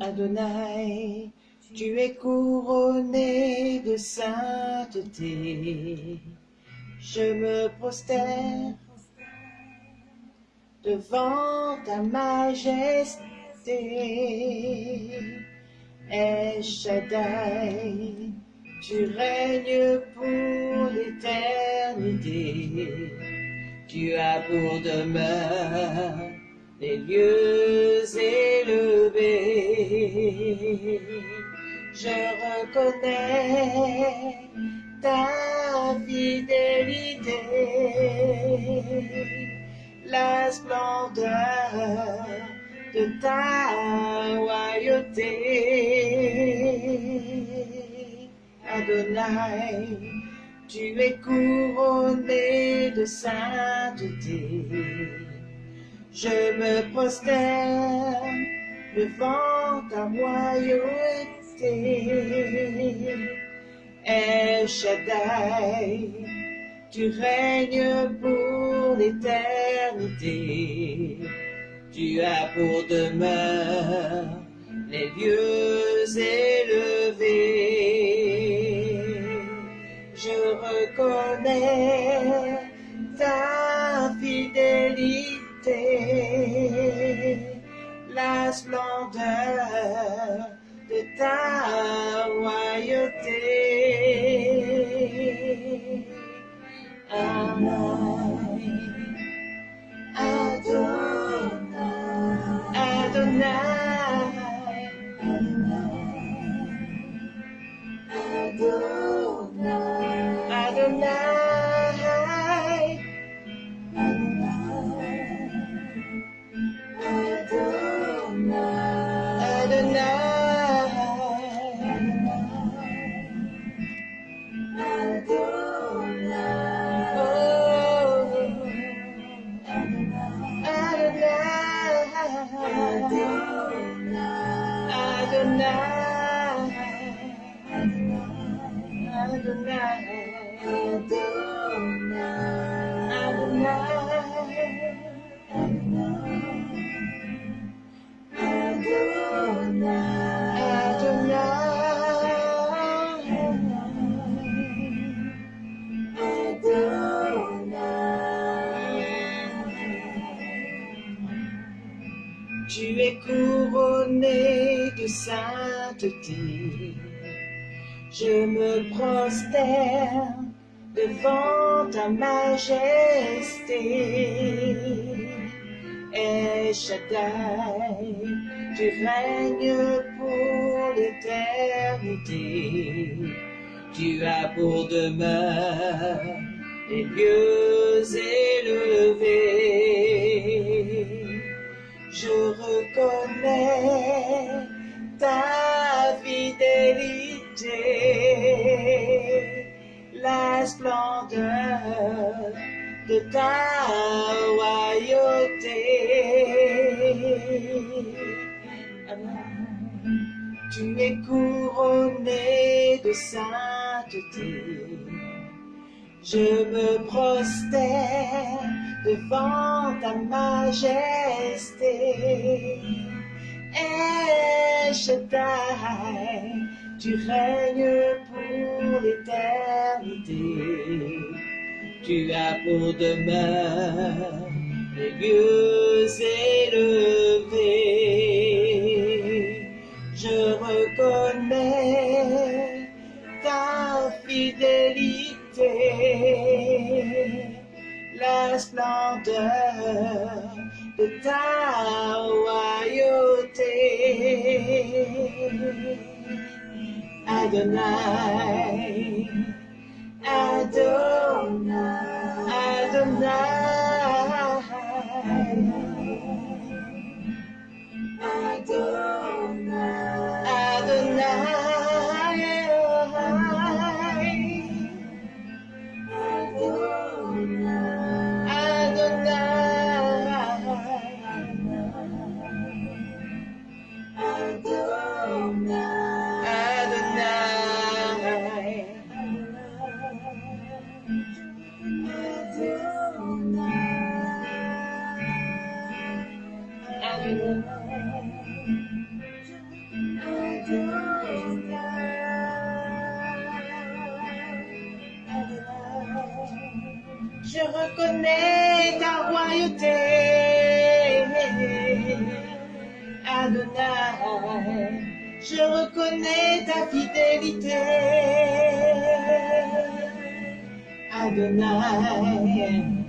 Adonai, tu es couronné de sainteté. Je me prosterne devant ta majesté. Et Shaddai, tu règnes pour l'éternité. Tu as pour demeure les lieux élevés. Je reconnais ta fidélité, la splendeur de ta royauté. Adonai, tu es couronné de sainteté. Je me prosterne devant ta royauté. El tu règnes pour l'éternité. Tu as pour demeure les lieux élevés. Je reconnais ta fidélité, la splendeur de ta royauté. Adonai, Adonai, Adonai, Adonai, sainteté. Je me prosterne devant ta majesté. Et Shaddai, tu règnes pour l'éternité. Tu as pour demeure les lieux élevés. Je reconnais ta fidélité, la splendeur de ta royauté. Tu es couronné de sainteté. Je me prosterne devant ta majesté. Tu règnes pour l'éternité. Tu as pour demeure les lieux élevés. Je reconnais ta fidélité la splendeur de ta royauté. Adonai, Adonai, Adonai, ta royauté, Adonai. Je reconnais ta fidélité, Adonai.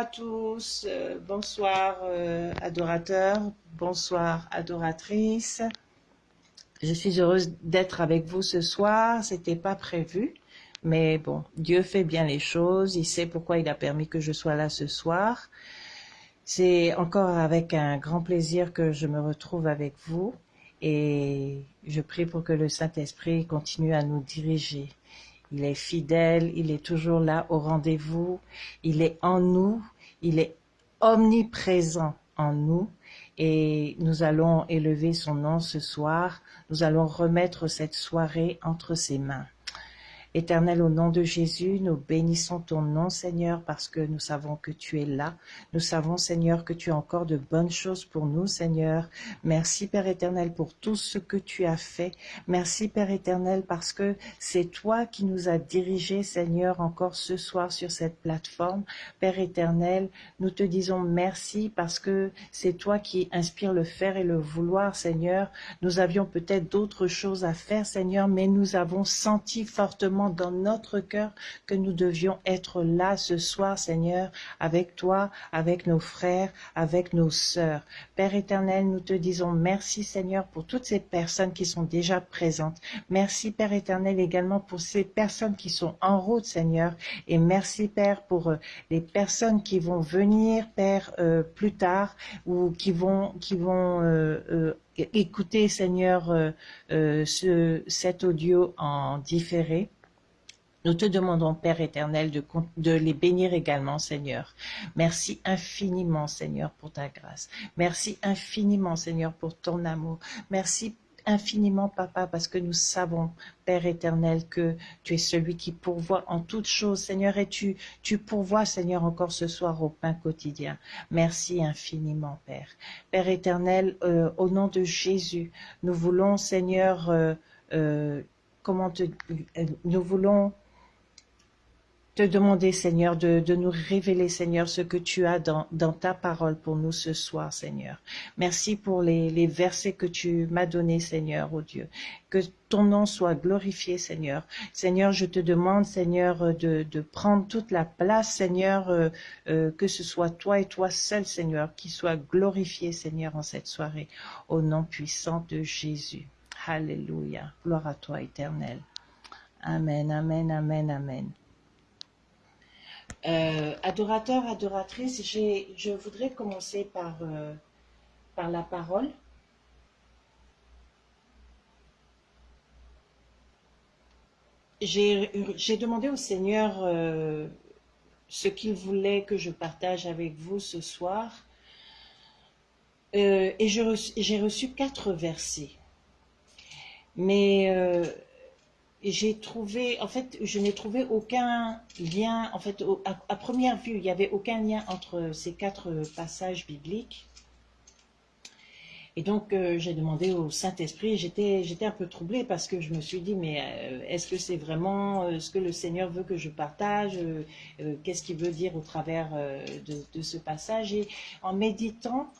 À tous, euh, bonsoir euh, adorateurs, bonsoir adoratrices. Je suis heureuse d'être avec vous ce soir, c'était pas prévu, mais bon, Dieu fait bien les choses, il sait pourquoi il a permis que je sois là ce soir. C'est encore avec un grand plaisir que je me retrouve avec vous et je prie pour que le Saint-Esprit continue à nous diriger. Il est fidèle, il est toujours là au rendez-vous, il est en nous, il est omniprésent en nous et nous allons élever son nom ce soir. Nous allons remettre cette soirée entre ses mains. Éternel, au nom de Jésus, nous bénissons ton nom, Seigneur, parce que nous savons que tu es là. Nous savons, Seigneur, que tu as encore de bonnes choses pour nous, Seigneur. Merci, Père éternel, pour tout ce que tu as fait. Merci, Père éternel, parce que c'est toi qui nous as dirigés, Seigneur, encore ce soir sur cette plateforme. Père éternel, nous te disons merci parce que c'est toi qui inspires le faire et le vouloir, Seigneur. Nous avions peut-être d'autres choses à faire, Seigneur, mais nous avons senti fortement dans notre cœur que nous devions être là ce soir, Seigneur, avec toi, avec nos frères, avec nos sœurs. Père éternel, nous te disons merci, Seigneur, pour toutes ces personnes qui sont déjà présentes. Merci, Père éternel, également pour ces personnes qui sont en route, Seigneur. Et merci, Père, pour euh, les personnes qui vont venir, Père, euh, plus tard ou qui vont, qui vont euh, écouter, Seigneur, ce, cet audio en différé. Nous te demandons, Père éternel, de, les bénir également, Seigneur. Merci infiniment, Seigneur, pour ta grâce. Merci infiniment, Seigneur, pour ton amour. Merci infiniment, Papa, parce que nous savons, Père éternel, que tu es celui qui pourvoit en toutes choses, Seigneur, et tu, tu pourvois, Seigneur, encore ce soir au pain quotidien. Merci infiniment, Père. Père éternel, euh, au nom de Jésus, nous voulons, Seigneur, euh, euh, comment te, nous voulons te demander, Seigneur, de, nous révéler, Seigneur, ce que tu as dans, ta parole pour nous ce soir, Seigneur. Merci pour les, versets que tu m'as donnés, Seigneur, oh Dieu. Que ton nom soit glorifié, Seigneur. Seigneur, je te demande, Seigneur, de, de prendre toute la place, Seigneur, euh, euh, que ce soit toi et toi seul, Seigneur, qui soit glorifié, Seigneur, en cette soirée, au nom puissant de Jésus. Alléluia. Gloire à toi, éternel. Amen, amen, amen, amen. Euh, adorateur, adoratrice, je voudrais commencer par, euh, la parole. J'ai demandé au Seigneur euh, ce qu'il voulait que je partage avec vous ce soir. Euh, et j'ai reçu, reçu, quatre versets. Mais j'ai trouvé, en fait, je n'ai trouvé aucun lien, en fait, à, première vue, il n'y avait aucun lien entre ces quatre passages bibliques. Et donc, euh, j'ai demandé au Saint-Esprit, j'étais un peu troublée parce que je me suis dit, mais euh, est-ce que c'est vraiment euh, ce que le Seigneur veut que je partage Qu'est-ce qu'il veut dire au travers de, de, ce passage? Et en méditant,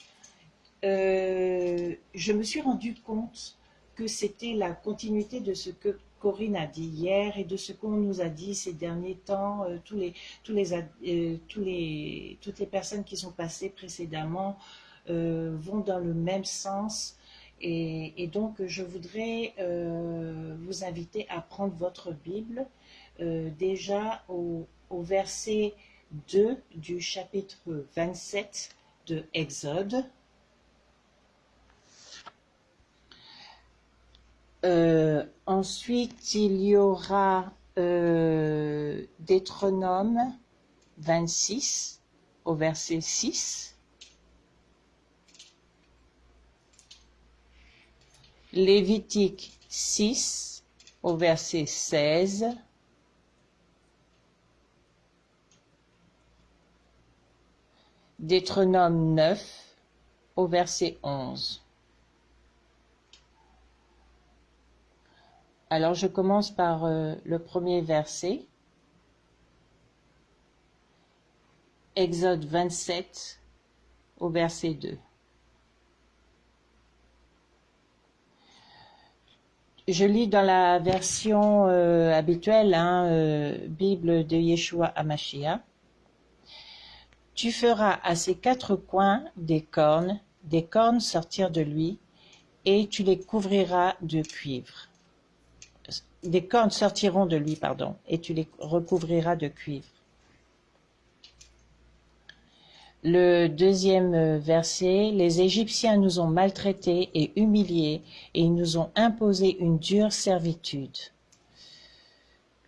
je me suis rendu compte que c'était la continuité de ce que Corinne a dit hier et de ce qu'on nous a dit ces derniers temps, euh, euh, toutes les personnes qui sont passées précédemment euh, vont dans le même sens. Et, donc, je voudrais vous inviter à prendre votre Bible déjà au, au verset 2 du chapitre 27 de Exode. Euh, ensuite, il y aura euh, Deutéronome 26 au verset 6. Lévitique 6 au verset 16. Deutéronome 9 au verset 11. Alors je commence par euh, le premier verset. Exode 27 au verset 2. Je lis dans la version euh, habituelle, hein, euh, Bible de Yeshua Amashia. Tu feras à ses quatre coins des cornes, des cornes sortir de lui, et tu les couvriras de cuivre des cornes sortiront de lui, pardon, et tu les recouvriras de cuivre. Le deuxième verset, les Égyptiens nous ont maltraités et humiliés, et ils nous ont imposé une dure servitude.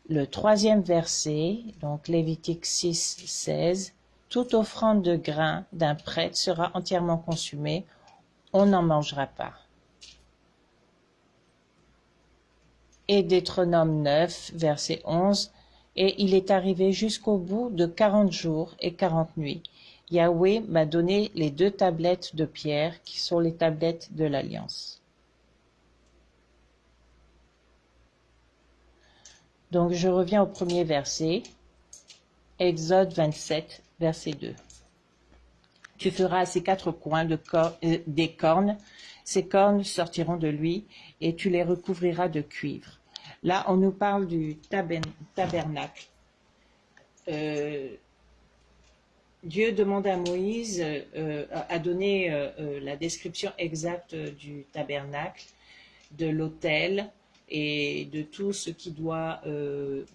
Le troisième verset, donc Lévitique 6, 16, toute offrande de grain d'un prêtre sera entièrement consumée, on n'en mangera pas. Et Deutéronome 9, verset 11, et il est arrivé jusqu'au bout de quarante jours et quarante nuits. Yahweh m'a donné les deux tablettes de pierre qui sont les tablettes de l'Alliance. Donc je reviens au premier verset, Exode 27, verset 2. Tu feras ces quatre coins de euh, des cornes ces cornes sortiront de lui, et tu les recouvriras de cuivre. Là, on nous parle du tabernacle. Euh, Dieu demande à Moïse, euh, à donner euh, la description exacte du tabernacle, de l'autel et de tout ce qui doit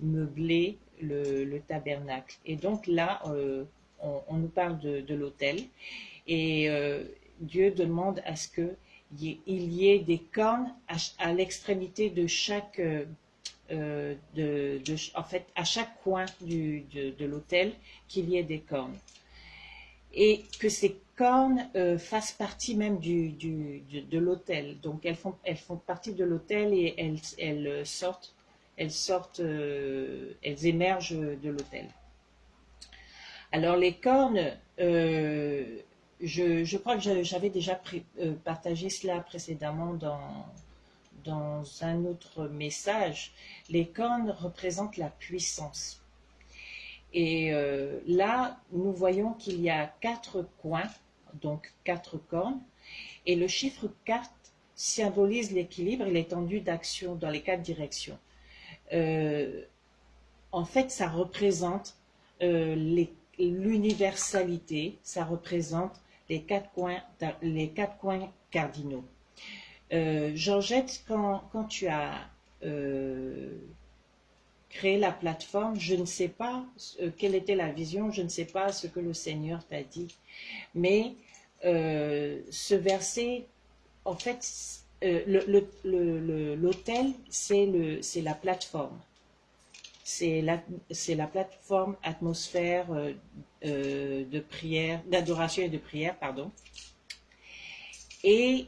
meubler le, tabernacle. Et donc là, on, nous parle de l'autel et Dieu demande à ce que il y ait des cornes à, l'extrémité de chaque, euh, euh, de, en fait, à chaque coin du, de, l'hôtel, qu'il y ait des cornes. Et que ces cornes euh, fassent partie même du, du de l'hôtel. Donc elles font, elles font partie de l'hôtel et elles, elles sortent, elles sortent, elles émergent de l'hôtel. Alors les cornes, je, crois que j'avais déjà euh, partagé cela précédemment dans, un autre message. Les cornes représentent la puissance. Et euh, là, nous voyons qu'il y a quatre coins, donc quatre cornes, et le chiffre 4 symbolise l'équilibre et l'étendue d'action dans les quatre directions. Euh, en fait, ça représente l'universalité, ça représente les quatre coins, les quatre coins cardinaux. Georgette, quand, tu as créer la plateforme, je ne sais pas euh, quelle était la vision, je ne sais pas ce que le Seigneur t'a dit, mais euh, ce verset, en fait, euh, l'hôtel, c'est la plateforme. C'est la, la, plateforme atmosphère de prière, d'adoration et de prière, pardon. Et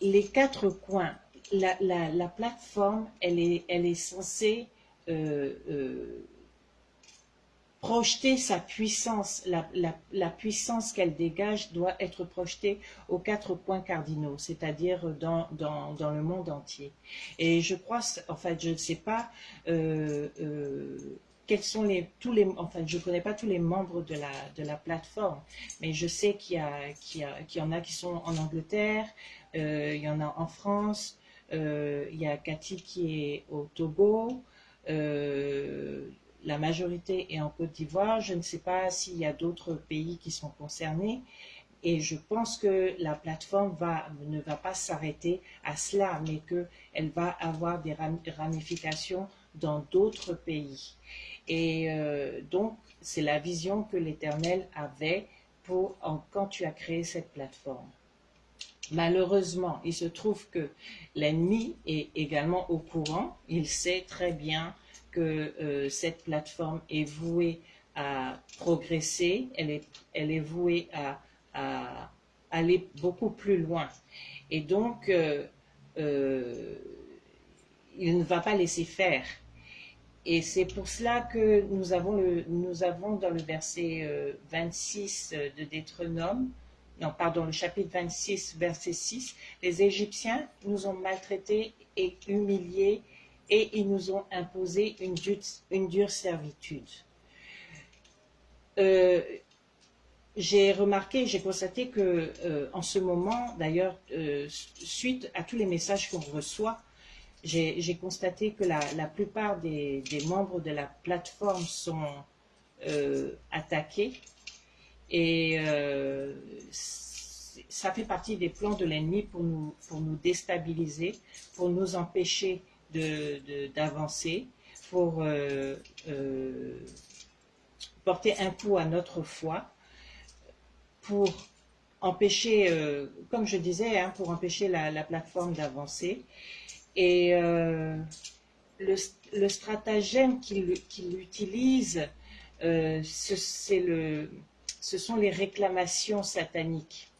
les quatre coins, la, la plateforme, elle est, elle est censée euh, euh, projeter sa puissance, la, puissance qu'elle dégage doit être projetée aux quatre points cardinaux, c'est-à-dire dans, dans, le monde entier. Et je crois, en fait, je ne sais pas euh, quels sont les, tous les, enfin, je ne connais pas tous les membres de la, de la plateforme, mais je sais qu'il y, y, y en a qui sont en Angleterre, il y en a en France, il y a Cathy qui est au Togo, euh, la majorité est en Côte d'Ivoire. Je ne sais pas s'il y a d'autres pays qui sont concernés. Et je pense que la plateforme ne va pas s'arrêter à cela, mais qu'elle va avoir des ramifications dans d'autres pays. Et euh, donc, c'est la vision que l'Éternel avait quand tu as créé cette plateforme. Malheureusement, il se trouve que l'ennemi est également au courant. Il sait très bien que euh, cette plateforme est vouée à progresser, elle est, elle est vouée à, aller beaucoup plus loin. Et donc, euh, euh, il ne va pas laisser faire. Et c'est pour cela que nous avons, le, nous avons dans le verset 26 de non, pardon, le chapitre 26, verset 6, les Égyptiens nous ont maltraités et humiliés et ils nous ont imposé une dure, servitude. Euh, j'ai remarqué, j'ai constaté que euh, en ce moment, d'ailleurs, euh, suite à tous les messages qu'on reçoit, j'ai constaté que la, plupart des, membres de la plateforme sont attaqués et ça fait partie des plans de l'ennemi pour nous déstabiliser, pour nous empêcher d'avancer, pour euh, euh, porter un coup à notre foi, pour empêcher, comme je disais, hein, pour empêcher la, plateforme d'avancer. Et le, le, stratagème qu'il utilise, c'est le ce sont les réclamations sataniques.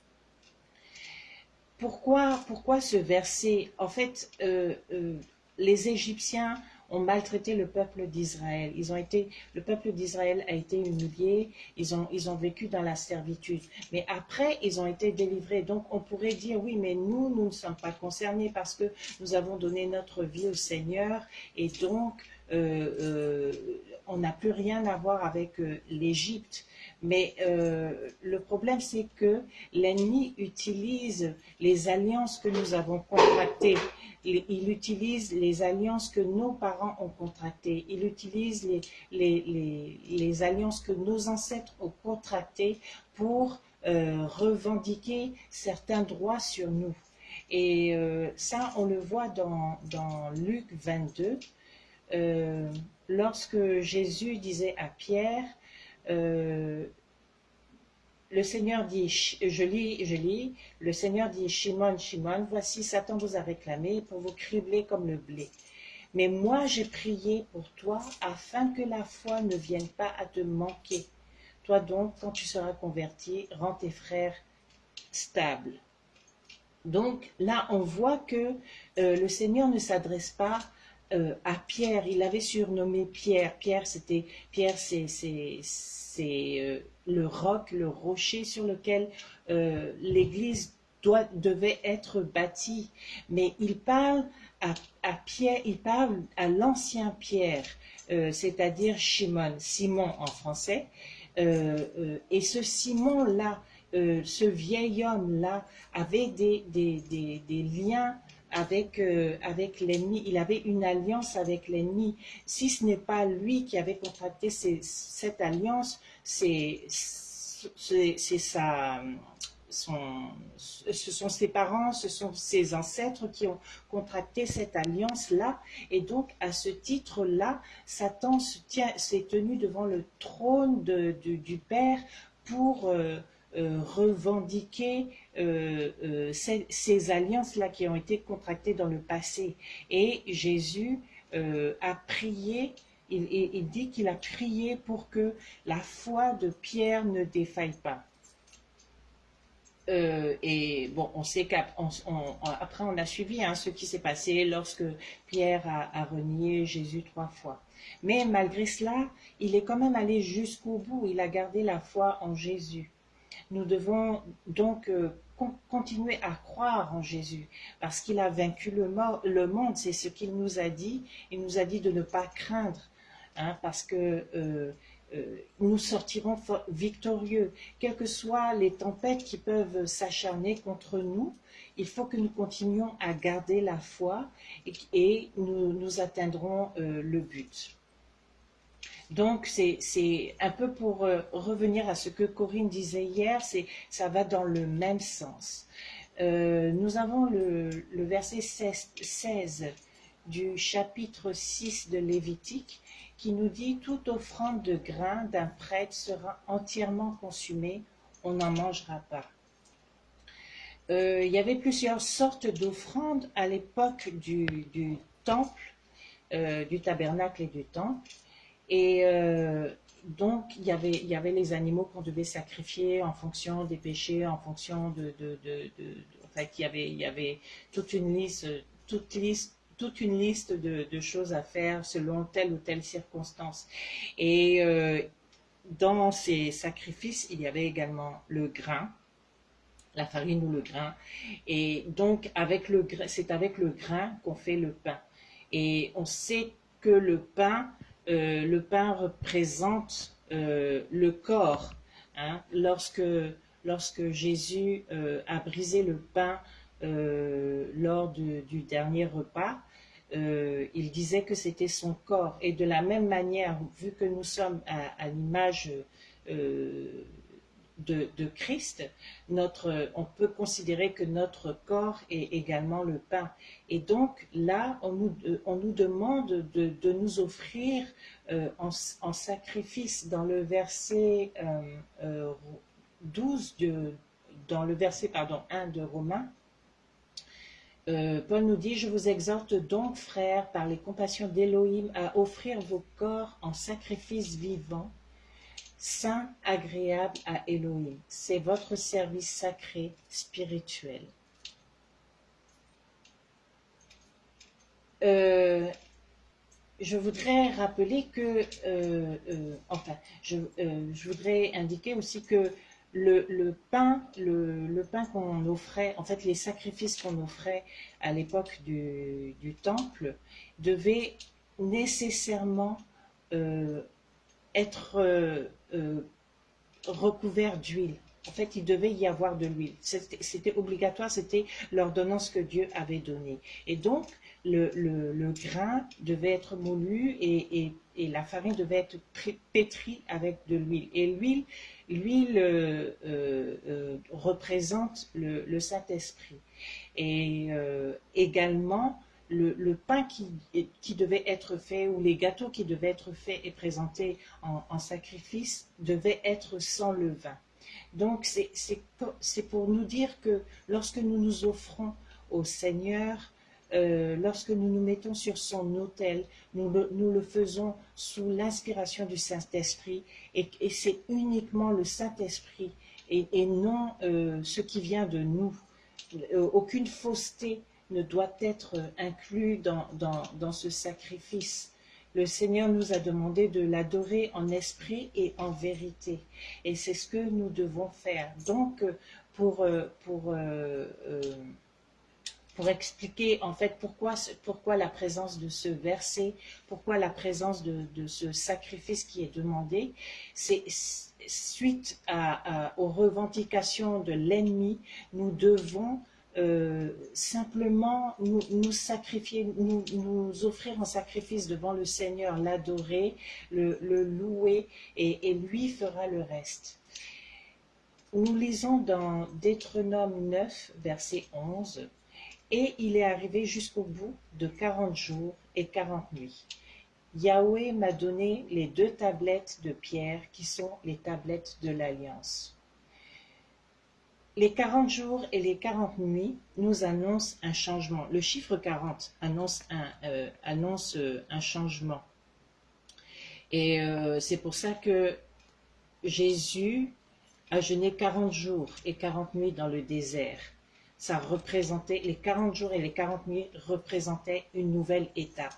Pourquoi, pourquoi ce verset? En fait, euh, euh, les Égyptiens ont maltraité le peuple d'Israël. Ils ont été, le peuple d'Israël a été humilié. Ils ont, ils ont vécu dans la servitude. Mais après, ils ont été délivrés. Donc, on pourrait dire oui, mais nous, nous ne sommes pas concernés parce que nous avons donné notre vie au Seigneur et donc euh, on n'a plus rien à voir avec l'Égypte. Mais euh, le problème, c'est que l'ennemi utilise les alliances que nous avons contractées. Il, utilise les alliances que nos parents ont contractées. Il utilise les, alliances que nos ancêtres ont contractées pour euh, revendiquer certains droits sur nous. Et euh, ça, on le voit dans, Luc 22, lorsque Jésus disait à Pierre, euh, le Seigneur dit, je lis, je lis, le Seigneur dit, Shimon, Shimon, voici Satan vous a réclamé pour vous cribler comme le blé. Mais moi j'ai prié pour toi afin que la foi ne vienne pas à te manquer. Toi donc, quand tu seras converti, rends tes frères stables. Donc là, on voit que euh, le Seigneur ne s'adresse pas euh, à Pierre. Il avait surnommé Pierre. Pierre, c'était Pierre, c'est euh, le roc, le rocher sur lequel euh, l'Église devait être bâtie. Mais il parle à, Pierre, il parle à l'ancien Pierre. c'est-à-dire Shimon, Simon en français. et ce Simon-là, ce vieil homme-là, avait des, des, des liens avec, euh, avec l'ennemi. Il avait une alliance avec l'ennemi. Si ce n'est pas lui qui avait contracté cette alliance, c'est sa, son, ce sont ses parents, ce sont ses ancêtres qui ont contracté cette alliance-là. Et donc, à ce titre-là, Satan s'est tenu devant le trône de, du Père pour... Euh, revendiquer euh, euh, ces, alliances-là qui ont été contractées dans le passé. Et Jésus a prié, il, il dit qu'il a prié pour que la foi de Pierre ne défaille pas. et bon, on sait qu'après on, a suivi hein, ce qui s'est passé lorsque Pierre a, renié Jésus trois fois. Mais malgré cela, il est quand même allé jusqu'au bout. Il a gardé la foi en Jésus. Nous devons donc euh, continuer à croire en Jésus parce qu'il a vaincu le, monde, c'est ce qu'il nous a dit. Il nous a dit de ne pas craindre hein, parce que euh, euh, nous sortirons victorieux. Quelles que soient les tempêtes qui peuvent s'acharner contre nous, il faut que nous continuions à garder la foi et, nous atteindrons le but. Donc, c'est un peu pour euh, revenir à ce que Corinne disait hier, ça va dans le même sens. Euh, nous avons le, verset 16, du chapitre 6 de Lévitique qui nous dit « Toute offrande de grain d'un prêtre sera entièrement consumée, on n'en mangera pas. Euh, il y avait plusieurs sortes d'offrandes à l'époque du, temple, du tabernacle et du temple. Et euh, donc, il y, avait, il y avait les animaux qu'on devait sacrifier en fonction des péchés, en fonction de... de, de, en fait, il y, avait, il y avait toute une liste, toute liste toute une liste de, choses à faire selon telle ou telle circonstance. Et euh, dans ces sacrifices, il y avait également le grain, la farine ou le grain. Et donc, avec le c'est avec le grain qu'on fait le pain. Et on sait que le pain euh, le pain représente euh, le corps. Hein. lorsque, Jésus euh, a brisé le pain lors du dernier repas, il disait que c'était son corps. Et de la même manière, vu que nous sommes à, l'image de, Christ, notre, on peut considérer que notre corps est également le pain. Et donc là, on nous, on nous demande de, nous offrir euh, en, sacrifice dans le verset 12, euh, euh, de, dans le verset pardon, 1 de Romains, Paul nous dit, je vous exhorte donc, frères, par les compassions d'Élohim, à offrir vos corps en sacrifice vivant, saint, agréable à Elohim. C'est votre service sacré, spirituel. Euh, je voudrais rappeler que, euh, euh, enfin, je, voudrais indiquer aussi que le, pain, le, pain qu'on offrait, en fait, les sacrifices qu'on offrait à l'époque du, du, temple devaient nécessairement être euh, recouvert d'huile. En fait, il devait y avoir de l'huile. C'était obligatoire, c'était l'ordonnance que Dieu avait donnée. Et donc, le, grain devait être moulu et, la farine devait être pétrie avec de l'huile. Et l'huile, euh, euh, représente le, Saint-Esprit. Et également, le, pain qui, devait être fait ou les gâteaux qui devaient être faits et présentés en, sacrifice devaient être sans levain. Donc c'est pour nous dire que lorsque nous nous offrons au Seigneur, euh, lorsque nous nous mettons sur son autel, nous le, faisons sous l'inspiration du Saint-Esprit et, c'est uniquement le Saint-Esprit et, non euh, ce qui vient de nous. Euh, aucune fausseté ne doit être inclus dans, dans, ce sacrifice. Le Seigneur nous a demandé de l'adorer en esprit et en vérité. Et c'est ce que nous devons faire. Donc, pour, pour, pour expliquer en fait pourquoi, pourquoi la présence de ce verset, pourquoi la présence de, ce sacrifice qui est demandé. C'est suite aux revendications de l'ennemi, nous devons euh, simplement nous, sacrifier, nous, offrir en sacrifice devant le Seigneur, l'adorer, le, louer, et, lui fera le reste. Nous lisons dans Deutéronome 9, verset 11, « Et il est arrivé jusqu'au bout de quarante jours et quarante nuits. Yahweh m'a donné les deux tablettes de pierre qui sont les tablettes de l'Alliance. Les 40 jours et les 40 nuits nous annoncent un changement. Le chiffre 40 annonce un, euh, annonce euh, un changement. Et euh, c'est pour ça que Jésus a jeûné 40 jours et 40 nuits dans le désert. Ça représentait, les 40 jours et les 40 nuits représentaient une nouvelle étape.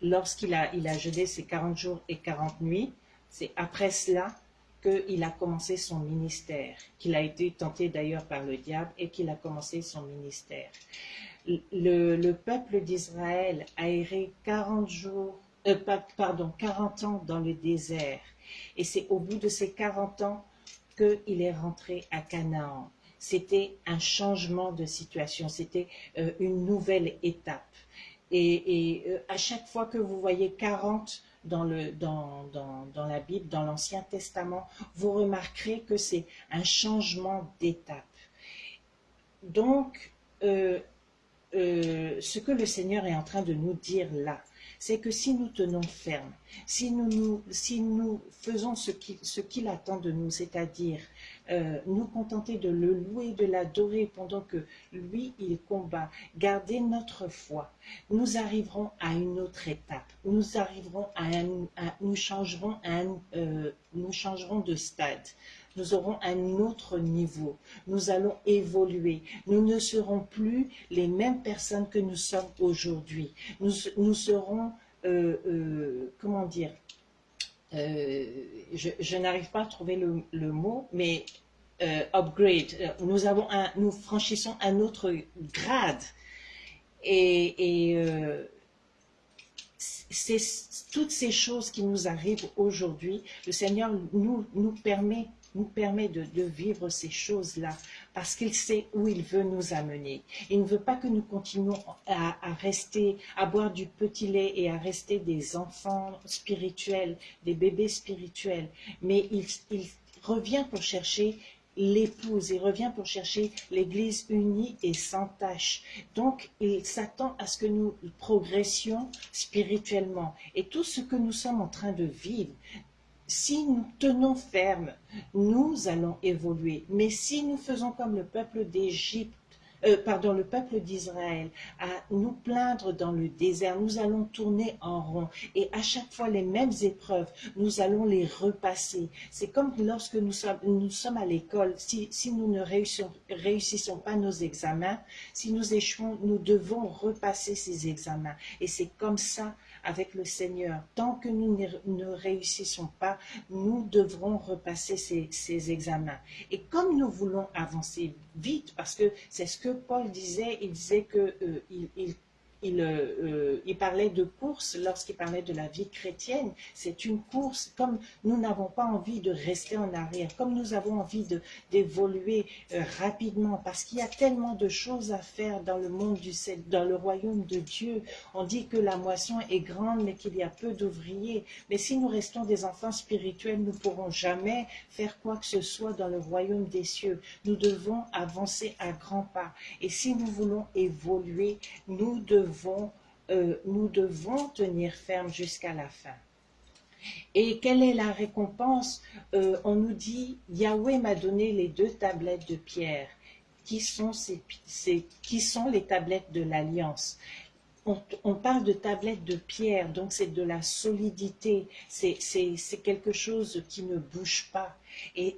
Lorsqu'il a, il a jeûné ces 40 jours et 40 nuits, c'est après cela qu'il a commencé son ministère, qu'il a été tenté d'ailleurs par le diable et qu'il a commencé son ministère. Le, peuple d'Israël a erré 40 jours, euh, pardon, 40 ans dans le désert. Et c'est au bout de ces 40 ans qu'il est rentré à Canaan. C'était un changement de situation, c'était euh, une nouvelle étape. Et, euh, à chaque fois que vous voyez 40 dans, le, dans, dans, dans la Bible, dans l'Ancien Testament, vous remarquerez que c'est un changement d'étape. Donc, euh, euh, ce que le Seigneur est en train de nous dire là, c'est que si nous tenons ferme, si nous, si nous faisons ce qu'il ce attend de nous, c'est-à-dire euh, nous contenter de le louer, de l'adorer pendant que lui, il combat, garder notre foi, nous arriverons à une autre étape. Nous arriverons à un, nous changerons un, euh, nous changerons de stade. Nous aurons un autre niveau. Nous allons évoluer. Nous ne serons plus les mêmes personnes que nous sommes aujourd'hui. Nous, nous serons, euh, comment dire, euh, je, n'arrive pas à trouver le, mot, mais euh, upgrade. Euh, nous, avons un, nous franchissons un autre grade. Et, c'est toutes ces choses qui nous arrivent aujourd'hui, le Seigneur nous, nous permet nous permet de, vivre ces choses-là parce qu'il sait où il veut nous amener. Il ne veut pas que nous continuions à, rester, à boire du petit lait et à rester des enfants spirituels, des bébés spirituels, mais il, revient pour chercher l'épouse, il revient pour chercher l'église unie et sans tache. Donc, il s'attend à ce que nous progressions spirituellement. Et tout ce que nous sommes en train de vivre, si nous tenons ferme, nous allons évoluer. Mais si nous faisons comme le peuple d'Égypte, euh, pardon, le peuple d'Israël, à nous plaindre dans le désert, nous allons tourner en rond. Et à chaque fois, les mêmes épreuves, nous allons les repasser. C'est comme lorsque nous sommes, à l'école, si, nous ne réussissons pas nos examens, si nous échouons, nous devons repasser ces examens. Et c'est comme ça avec le Seigneur. Tant que nous ne réussissons pas, nous devrons repasser ces, examens. Et comme nous voulons avancer vite, parce que c'est ce que Paul disait, il disait qu'il euh, il, euh, il, parlait de course lorsqu'il parlait de la vie chrétienne. C'est une course, comme nous n'avons pas envie de rester en arrière, comme nous avons envie d'évoluer euh, rapidement, parce qu'il y a tellement de choses à faire dans le monde du dans le royaume de Dieu. On dit que la moisson est grande, mais qu'il y a peu d'ouvriers. Mais si nous restons des enfants spirituels, nous ne pourrons jamais faire quoi que ce soit dans le royaume des cieux. Nous devons avancer à grands pas. Et si nous voulons évoluer, nous devons euh, nous devons tenir ferme jusqu'à la fin. Et quelle est la récompense? Euh, On nous dit, Yahweh m'a donné les deux tablettes de pierre. Qui sont, ces, qui sont les tablettes de l'Alliance on, parle de tablettes de pierre, donc c'est de la solidité, c'est quelque chose qui ne bouge pas. Et,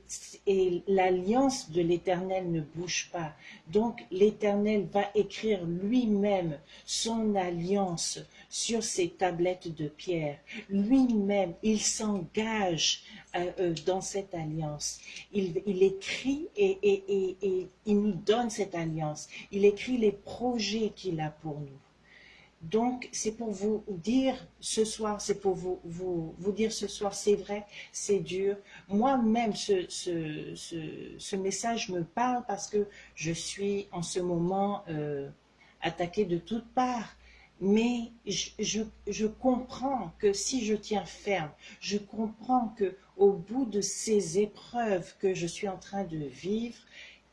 l'alliance de l'Éternel ne bouge pas. Donc l'Éternel va écrire lui-même son alliance sur ces tablettes de pierre. Lui-même, il s'engage euh, euh, dans cette alliance. Il, écrit et, il nous donne cette alliance. Il écrit les projets qu'il a pour nous. Donc, c'est pour vous dire ce soir, c'est pour vous, vous, dire ce soir, c'est vrai, c'est dur. Moi-même, ce, message me parle parce que je suis en ce moment euh, attaquée de toutes parts. Mais je, je, je, comprends que si je tiens ferme, je comprends que au bout de ces épreuves que je suis en train de vivre,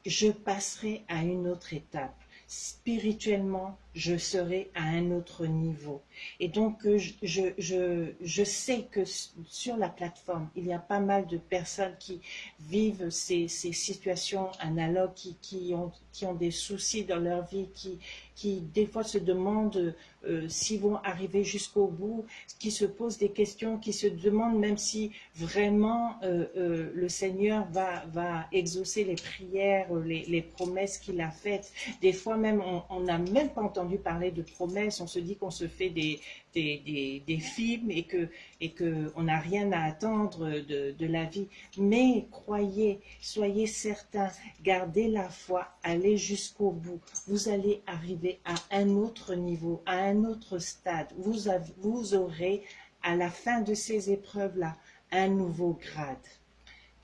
je passerai à une autre étape spirituellement, je serai à un autre niveau. Et donc, euh, je, je, je, sais que sur la plateforme, il y a pas mal de personnes qui vivent ces, ces situations analogues, qui, qui, ont, qui ont des soucis dans leur vie, qui, qui des fois se demandent euh, s'ils vont arriver jusqu'au bout, qui se posent des questions, qui se demandent même si vraiment euh, euh, le Seigneur va, va exaucer les prières, les, les promesses qu'il a faites. Des fois même, on n'a même pas entendu parler de promesses, on se dit qu'on se fait des, des, films et que et que n'a rien à attendre de, de, la vie. Mais croyez, soyez certains, gardez la foi, allez jusqu'au bout. Vous allez arriver à un autre niveau, à un autre stade. Vous, avez, vous aurez à la fin de ces épreuves-là un nouveau grade.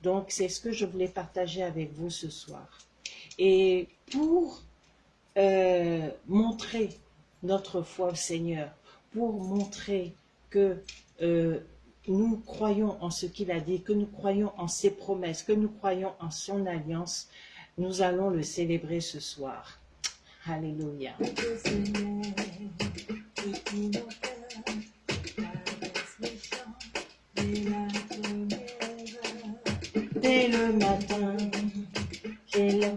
Donc, c'est ce que je voulais partager avec vous ce soir. Et pour euh, montrer notre foi au Seigneur, pour montrer que euh, nous croyons en ce qu'il a dit, que nous croyons en ses promesses, que nous croyons en son alliance, nous allons le célébrer ce soir. Alléluia. Dès le matin, j'ai le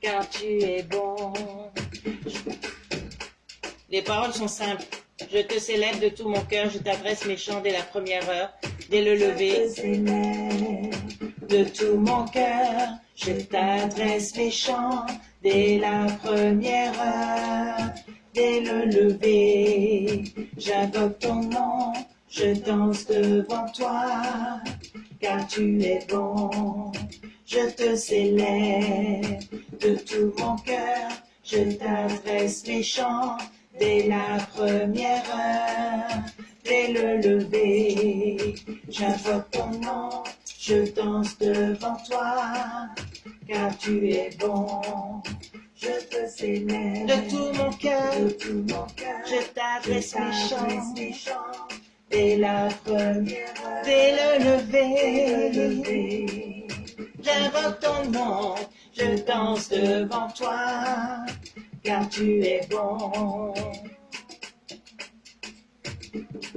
car tu es bon. Les paroles sont simples. Je te célèbre de tout mon cœur, je t'adresse mes chants dès la première heure, dès le lever. De tout mon cœur, je t'adresse mes chants dès la première heure, dès le lever. J'invoque ton nom, je danse devant toi, car tu es bon. Je te célèbre de tout mon cœur, je t'adresse mes chants dès la première heure, dès le lever. J'invoque ton nom, je danse devant toi, car tu es bon. Je te célèbre de tout mon cœur, de tout mon cœur. Je t'adresse mes chants, dès la première heure, dès le lever. J'invoque ton nom, je danse devant toi, car tu es bon.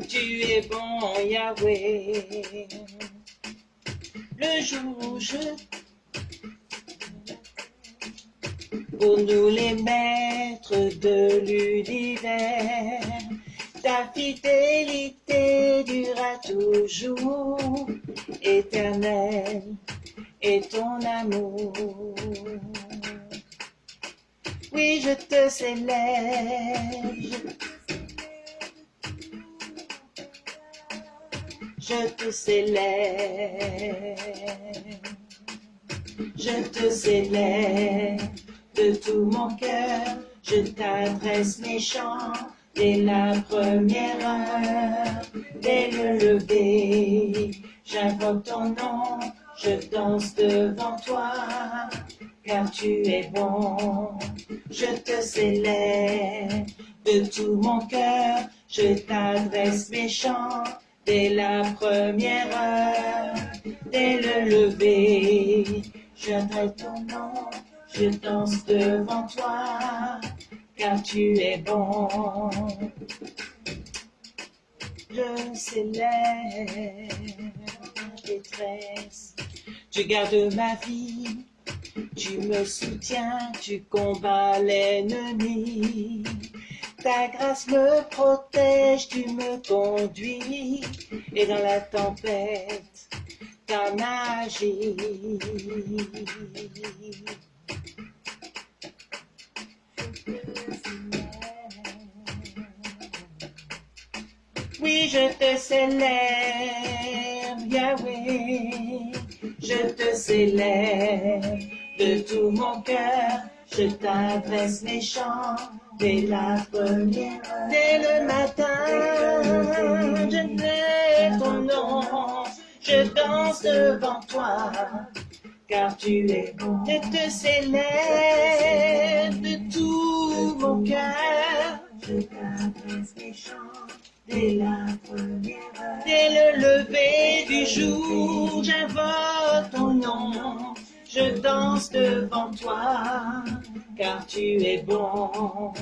Tu es bon, Yahweh. Le jour où je pour nous les maîtres de l'univers, ta fidélité durera toujours, éternelle, et ton amour. Oui, je te célèbre. Je te célèbre. Je te célèbre de tout mon cœur. Je t'adresse mes chants dès la première heure, dès le lever. J'invoque ton nom je danse devant toi, car tu es bon. Je te célèbre de tout mon cœur, je t'adresse mes chants dès la première heure, dès le lever. J'adresse ton nom, je danse devant toi, car tu es bon. Je célèbre détresse tu gardes ma vie, tu me soutiens, tu combats l'ennemi. Ta grâce me protège, tu me conduis, et dans la tempête, ta magie. Oui, je te célèbre, Yahweh. Je te célèbre de tout mon cœur. Je t'adresse mes chants dès la première. Dès le matin, je mets ton nom. Je danse devant toi, car tu es bon. Je te célèbre de tout mon cœur. Je t'adresse mes chants dès la première. Dès le lever du jour, j'invoque ton nom. Je danse devant toi, car tu es bon.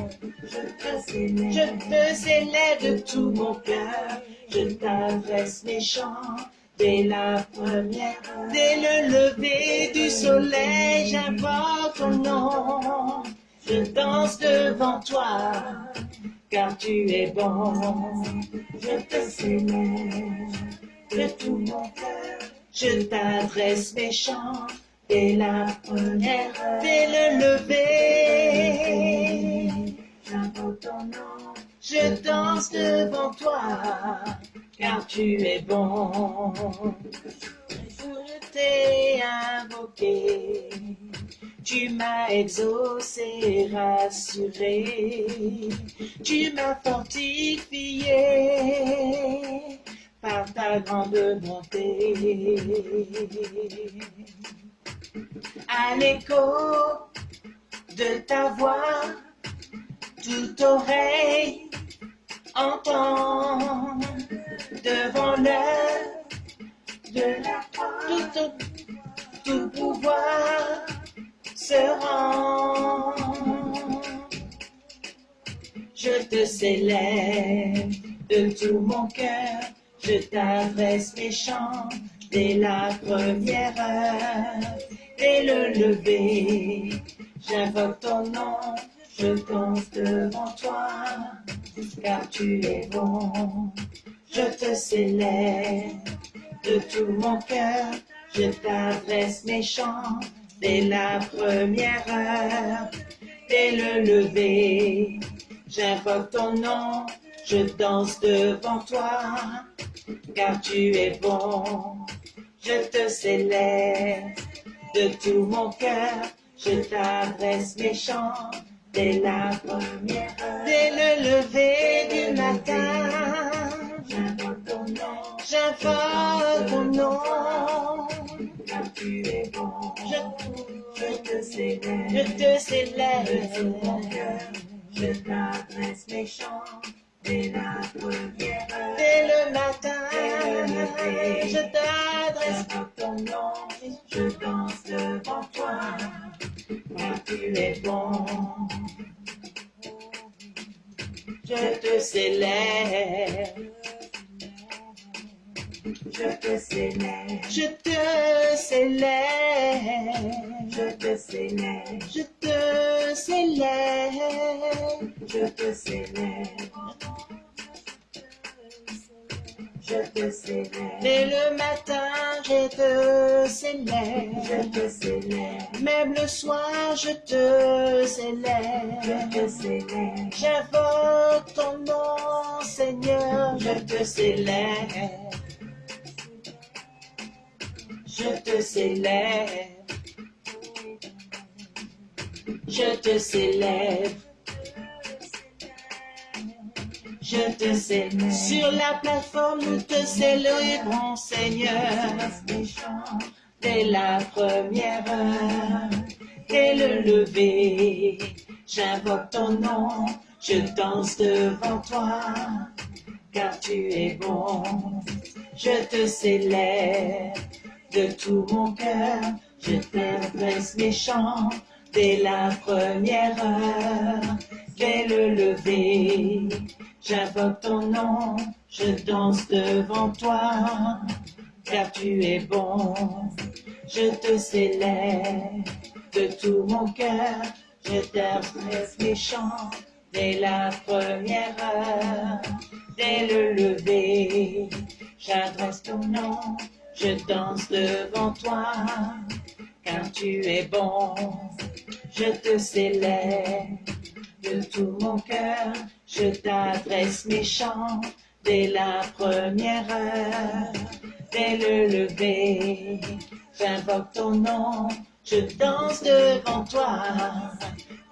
Je te célèbre, de tout mon cœur. Je t'adresse mes chants dès la première. Dès le lever du soleil, j'invoque ton nom. Je danse devant toi, car tu es bon. Je te célèbre de tout mon cœur. Je t'adresse mes chants dès la première. Dès le lever, j'invoque ton nom. Je danse devant toi, car tu es bon. Je t'ai invoqué, tu m'as exaucé, rassuré, tu m'as fortifié par ta grande bonté. À l'écho de ta voix, toute oreille entend devant l'heure de la croix. Tout, tout pouvoir se rend. Je te célèbre de tout mon cœur, je t'adresse mes chants dès la première heure, dès le lever. J'invoque ton nom, je danse devant toi, car tu es bon. Je te célèbre de tout mon cœur, je t'adresse mes chants dès la première heure, dès le lever. J'invoque ton nom, je danse devant toi, car tu es bon. Je te célèbre de tout mon cœur, je t'adresse mes chants dès la première heure. Dès le lever du matin, j'invoque ton nom, j'invoque ton nom, car tu es bon. Je, je te célèbre, je te célèbre de tout mon cœur, je t'adresse mes chants. Dès la première dès le matin, je t'adresse ton nom, je danse devant toi, car tu es bon. Je te célèbre, je te célèbre, je te célèbre, je te célèbre, je te célèbre, je te célèbre. Je te célèbre. Dès le matin, je te célèbre. Je te célèbre. Même le soir, je te célèbre. Je te célèbre. J'invoque ton nom, Seigneur. Je te célèbre. Je te célèbre. Je te célèbre. Je te célèbre. Sur la plateforme, nous te célébrons, Seigneur. Dès la première heure, dès le lever, j'invoque ton nom, je danse devant toi, car tu es bon. Je te célèbre de tout mon cœur, je t'adresse mes chants dès la première heure, dès le lever. J'invoque ton nom, je danse devant toi, car tu es bon. Je te célèbre de tout mon cœur, je t'adresse mes chants dès la première heure, dès le lever. J'adresse ton nom, je danse devant toi, car tu es bon. Je te célèbre de tout mon cœur, je t'adresse mes chants dès la première heure, dès le lever. J'invoque ton nom, je danse devant toi,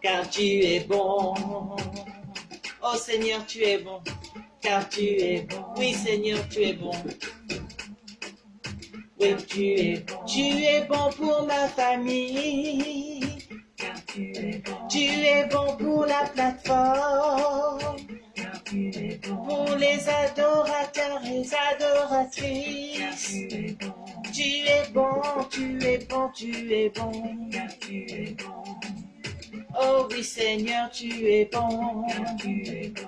car tu es bon. Oh Seigneur, tu es bon, car tu es bon. Oui Seigneur, tu es bon. Oui, tu es bon. Tu es bon pour ma famille. Tu es bon. Tu es bon pour la plateforme. Car tu es bon. Pour les adorateurs et adoratrices. tu es bon. Tu es bon, tu es bon, tu. Car tu es bon. Oh oui Seigneur, tu es bon. Car tu es bon.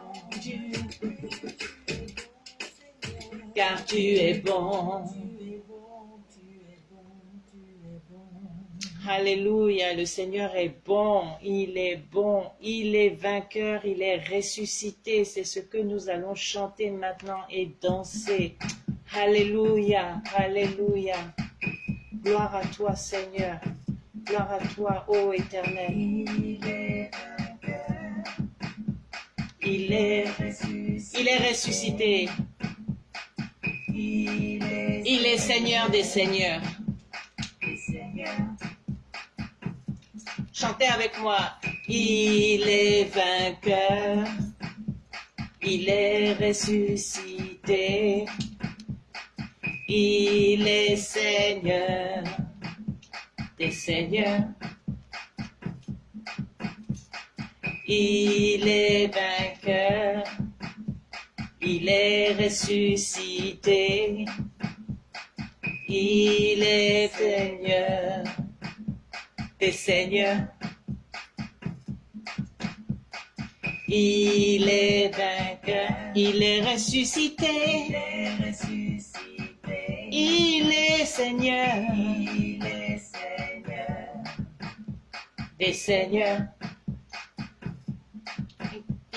Car tu es bon. Alléluia, le Seigneur est bon, il est bon, il est vainqueur, il est ressuscité. C'est ce que nous allons chanter maintenant et danser. Alléluia, Alléluia. Gloire à toi, Seigneur. Gloire à toi, ô Éternel. Il est vainqueur. Il est, il est ressuscité. Il est Seigneur des Seigneurs. Chantez avec moi. Il est vainqueur. Il est ressuscité. Il est Seigneur des Seigneurs. Il est vainqueur. Il est ressuscité. Il est Seigneur des seigneurs. Il est vainqueur, il est ressuscité. Il est ressuscité. Il est Seigneur. Il est Seigneur. Des seigneurs.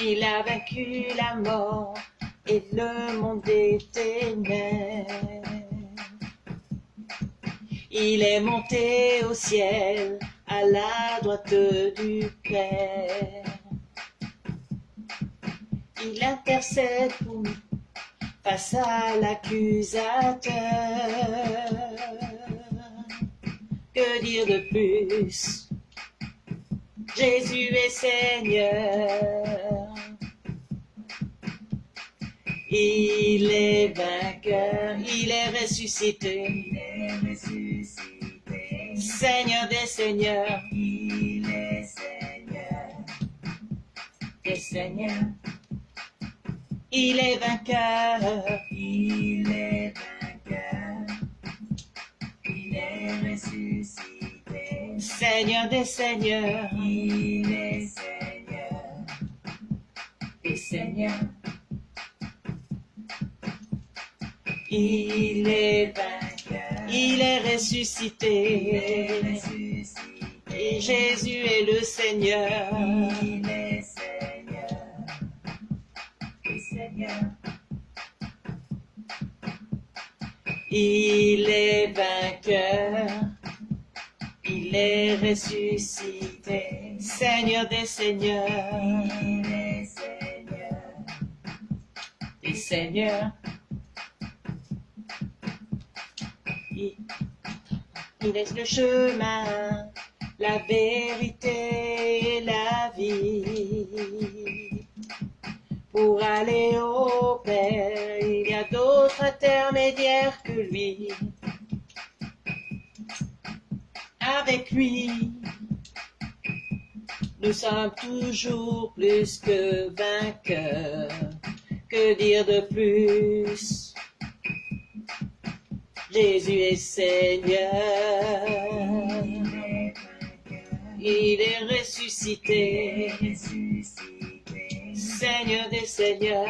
Il a vaincu la mort et le monde des ténèbres. Il est monté au ciel à la droite du Père. Il intercède pour nous face à l'accusateur. Que dire de plus? Jésus est Seigneur. Il est vainqueur, il est ressuscité. Il est ressuscité. Seigneur des seigneurs. Il est Seigneur des seigneurs. Il est vainqueur. Il est vainqueur. Il est ressuscité. Seigneur des seigneurs. Il est Seigneur des seigneurs. Il est vainqueur, il est ressuscité. Et Jésus est le Seigneur. Il est Seigneur. Seigneur. Il est vainqueur. Il est ressuscité. Seigneur des Seigneurs. Il est Seigneur. Des Seigneurs. Il est le chemin, la vérité et la vie. Pour aller au Père, il y a d'autres intermédiaires que lui. Avec lui, nous sommes toujours plus que vainqueurs. Que dire de plus? Jésus est Seigneur. Il est ressuscité. Seigneur des Seigneurs.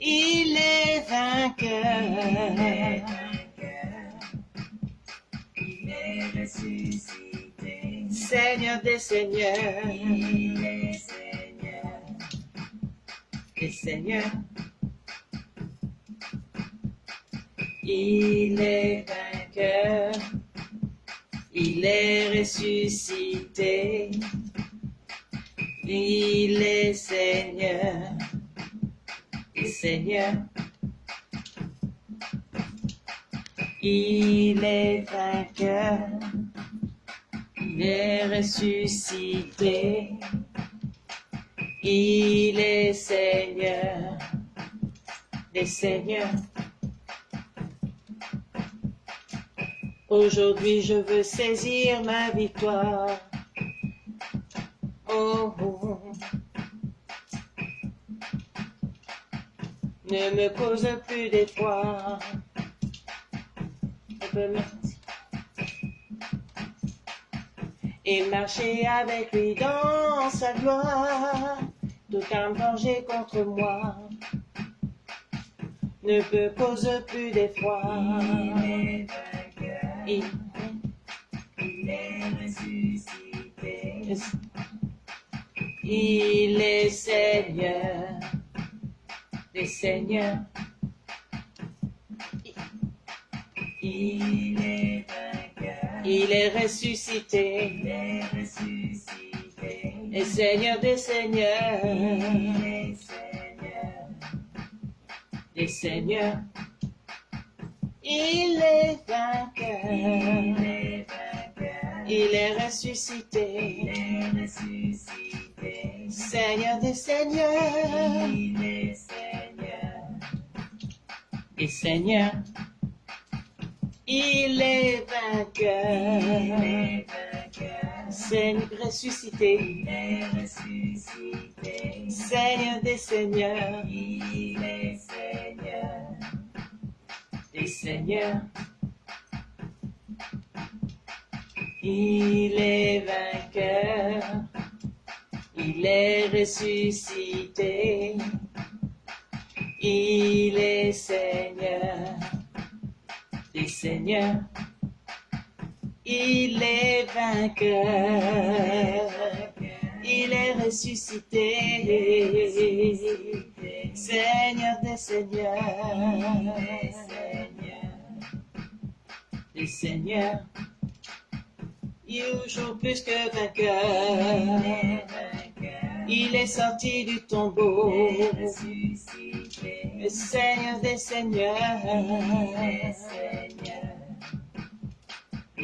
Il est vainqueur. Il est ressuscité. Seigneur des Seigneurs. Seigneur. Il est vainqueur, il est ressuscité, Il est Seigneur, et Seigneur. Il est vainqueur, il est ressuscité. Il est Seigneur, des Seigneurs. Aujourd'hui, je veux saisir ma victoire. Oh, oh. Ne me cause plus d'effroi. Et marcher avec lui dans sa gloire, d'aucun danger contre moi ne peut cause plus d'effroi. Il, il est ressuscité. Il est Seigneur des Seigneurs. Il est. Il. Il est ressuscité. Et Seigneur des Seigneurs. Des Seigneurs. Il est vainqueur. Il est ressuscité. Seigneur des Seigneurs. Est Seigneur. Il est vainqueur. Seigneur ressuscité. Seigneur des Seigneurs. Il est Seigneur. Des Seigneurs. Il est vainqueur. Il est ressuscité. Il est Seigneur des seigneurs. Il est vainqueur. Il est ressuscité. Seigneur des seigneurs. Des seigneurs. Il joue plus que vainqueur. Il est sorti du tombeau. Le Seigneur des Seigneurs.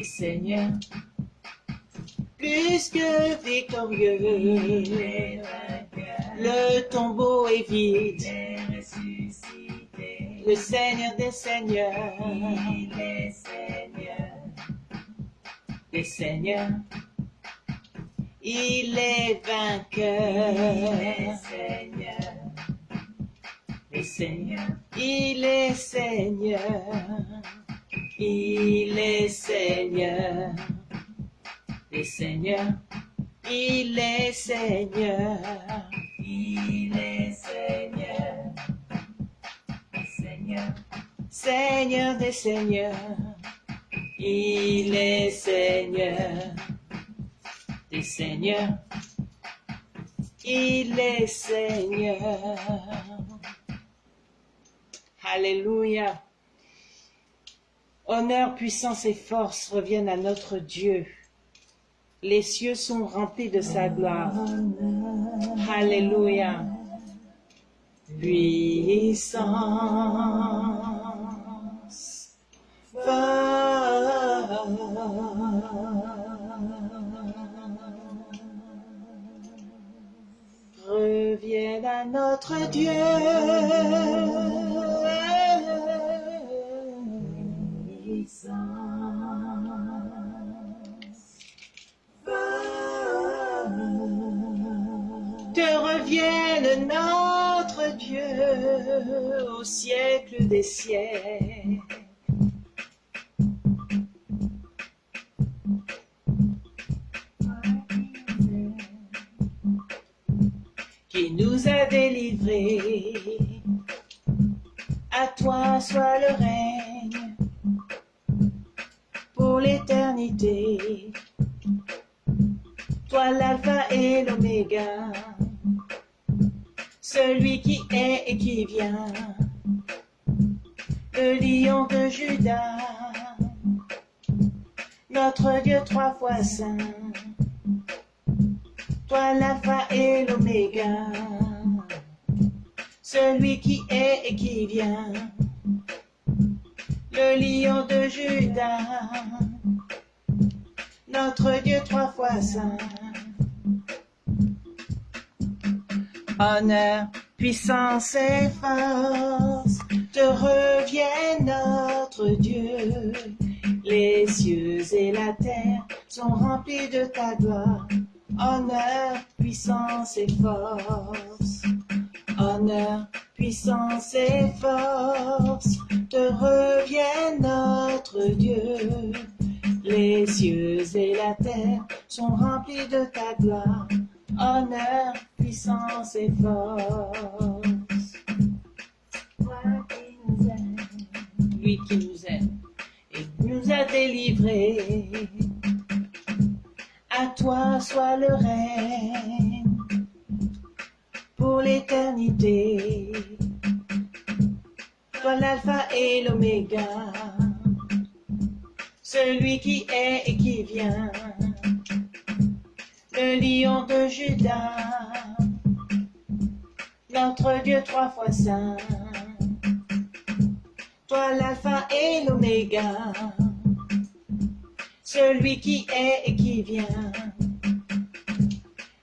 Les Seigneurs. Plus que victorieux. Le tombeau est vide. Le Seigneur des Seigneurs. Les Seigneurs. Il est vainqueur. Les Seigneurs. Il est Seigneur. Il est Seigneur. Les Seigneurs. Il est Seigneur. Il est Seigneur. Seigneur. Seigneur des Seigneurs. Il est Seigneur des Seigneurs. Il est Seigneur. Alléluia. Honneur, puissance et force reviennent à notre Dieu. Les cieux sont remplis de sa gloire. Alléluia. Puissance. Revienne à notre Dieu. Dieu au siècle des siècles. qui nous a délivrés. À toi soit le règne pour l'éternité. Toi l'alpha et l'oméga, celui qui est et qui vient, le lion de Judas, notre Dieu trois fois saint. Toi l'alpha et l'oméga, celui qui est et qui vient, le lion de Judas, notre Dieu trois fois saint. Honneur, puissance et force te reviennent notre Dieu. Les cieux et la terre sont remplis de ta gloire. Honneur, puissance et force. Honneur, puissance et force te reviennent notre Dieu. Les cieux et la terre sont remplis de ta gloire. Honneur, et force. Toi qui nous aimes, lui qui nous aime et nous a délivrés. À toi soit le règne pour l'éternité. Toi l'alpha et l'oméga, celui qui est et qui vient, le lion de Judas, notre Dieu trois fois saint. Toi l'alpha et l'oméga, celui qui est et qui vient,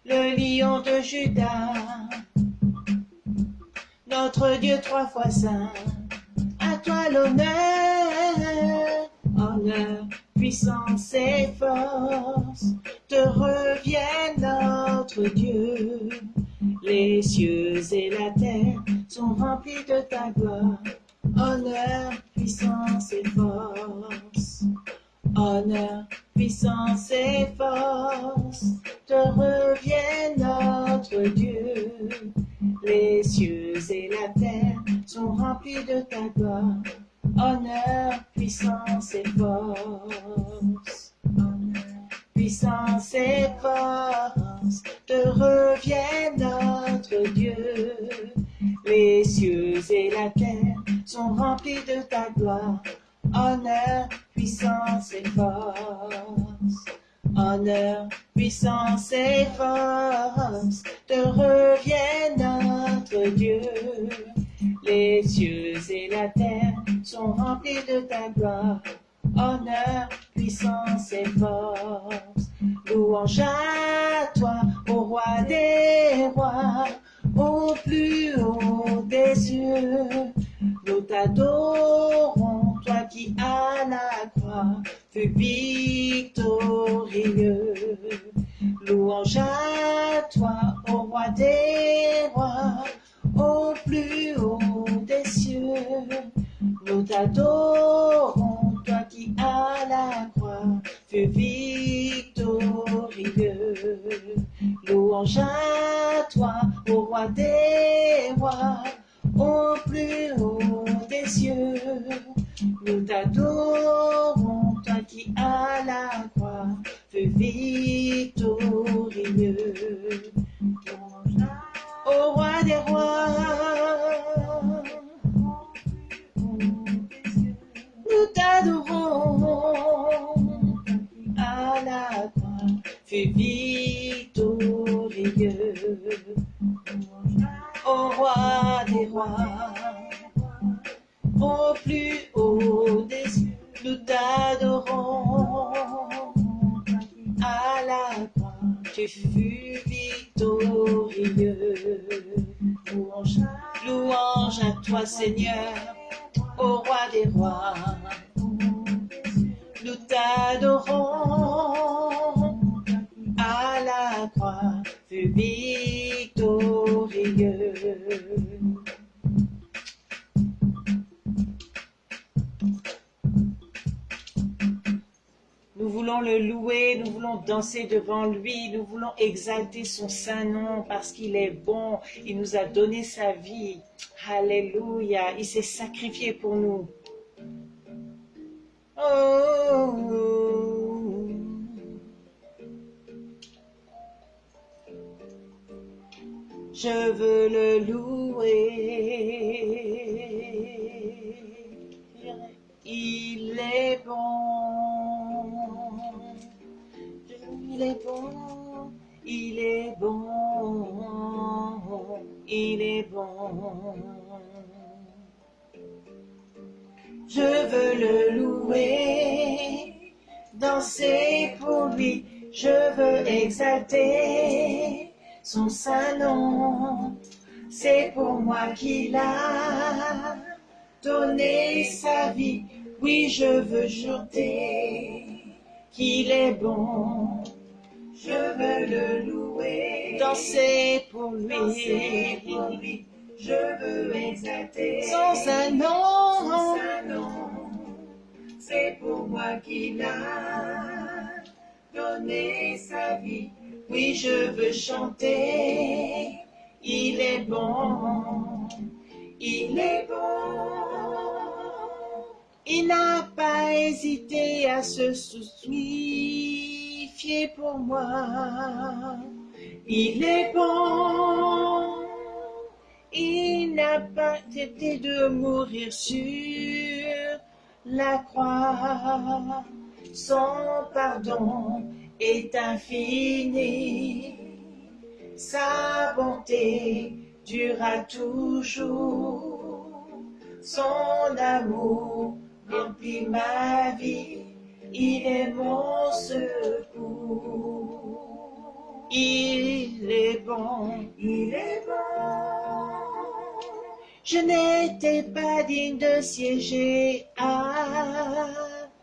le lion de Judas, notre Dieu trois fois saint. À toi l'honneur, honneur, puissance et force te reviennent notre Dieu. Les cieux et la terre sont remplis de ta gloire. Honneur, puissance et force. Honneur, puissance et force te reviennent notre Dieu. Les cieux et la terre sont remplis de ta gloire. Honneur, puissance et force. Puissance et force te reviennent notre Dieu. Les cieux et la terre sont remplis de ta gloire. Honneur, puissance et force. Honneur, puissance et force te reviennent notre Dieu. Les cieux et la terre sont remplis de ta gloire. Honneur, puissance et force. Louange à toi, ô roi des rois, au plus haut des cieux. Nous t'adorons, toi qui à la croix fus victorieux. Louange à toi, ô roi des rois, au plus haut des cieux. Nous t'adorons, toi qui à la croix fus victorieux. À toi, ô roi des rois, au plus haut des cieux. Nous t'adorons, toi qui à la croix fus victorieux. Au roi des rois, nous t'adorons, à la croix fut victorieux. Au roi des rois, au plus haut des cieux, nous t'adorons. À la croix, tu fus victorieux. Louange, louange à toi, Seigneur, au roi des rois. Nous t'adorons. À la croix, fut victorieux. Nous voulons le louer, nous voulons danser devant lui, nous voulons exalter son saint nom parce qu'il est bon, il nous a donné sa vie. Alléluia, il s'est sacrifié pour nous. Oh. Je veux le louer. Il est bon. Il est bon. Il est bon, il est bon. Je veux le louer, danser pour lui, je veux exalter son saint nom. C'est pour moi qu'il a donné sa vie. Oui, je veux chanter qu'il est bon. Je veux le louer, danser pour lui. pour lui. Je veux exalter son saint nom. C'est pour moi qu'il a donné sa vie. Oui, je veux chanter. Il est bon. Il est bon. Il n'a pas hésité à se soucier pour moi. Il est bon. Il n'a pas été de mourir sur la croix. Son pardon est infini. Sa bonté durera toujours. Son amour remplit ma vie. Il est mon secours. Il est bon, il est bon. Je n'étais pas digne de siéger à